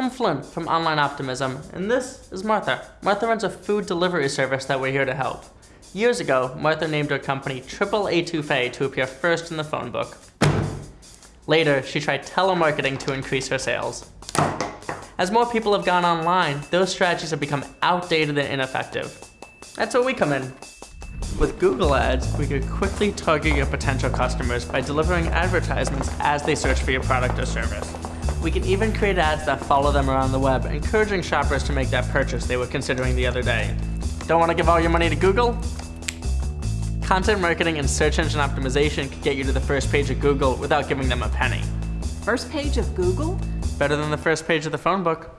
I'm Flynn from Online Optimism, and this is Martha. Martha runs a food delivery service that we're here to help. Years ago, Martha named her company Triple A Touffee to appear first in the phone book. Later, she tried telemarketing to increase her sales. As more people have gone online, those strategies have become outdated and ineffective. That's where we come in. With Google Ads, we could quickly target your potential customers by delivering advertisements as they search for your product or service. We can even create ads that follow them around the web, encouraging shoppers to make that purchase they were considering the other day. Don't want to give all your money to Google? Content marketing and search engine optimization could get you to the first page of Google without giving them a penny. First page of Google? Better than the first page of the phone book.